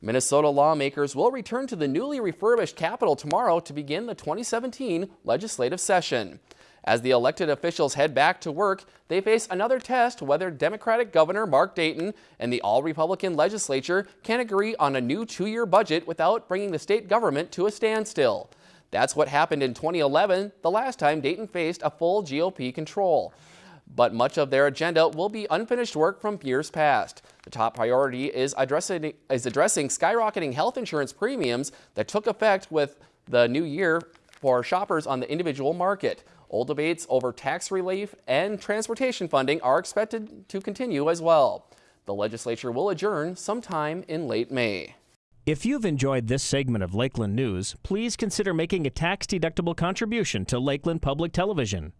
Minnesota lawmakers will return to the newly refurbished Capitol tomorrow to begin the 2017 legislative session. As the elected officials head back to work, they face another test whether Democratic Governor Mark Dayton and the all-Republican legislature can agree on a new two-year budget without bringing the state government to a standstill. That's what happened in 2011, the last time Dayton faced a full GOP control but much of their agenda will be unfinished work from years past. The top priority is addressing, is addressing skyrocketing health insurance premiums that took effect with the new year for shoppers on the individual market. Old debates over tax relief and transportation funding are expected to continue as well. The legislature will adjourn sometime in late May. If you've enjoyed this segment of Lakeland News, please consider making a tax-deductible contribution to Lakeland Public Television.